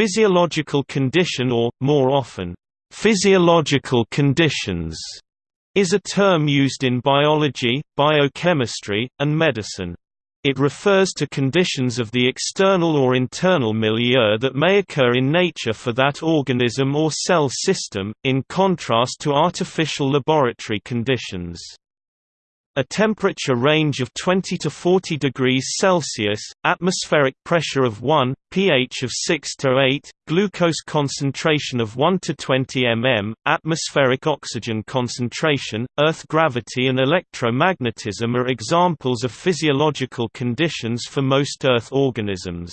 physiological condition or, more often, physiological conditions is a term used in biology, biochemistry, and medicine. It refers to conditions of the external or internal milieu that may occur in nature for that organism or cell system, in contrast to artificial laboratory conditions. A temperature range of 20 to 40 degrees Celsius, atmospheric pressure of 1, pH of 6 to 8, glucose concentration of 1 to 20 mm, atmospheric oxygen concentration, Earth gravity and electromagnetism are examples of physiological conditions for most Earth organisms.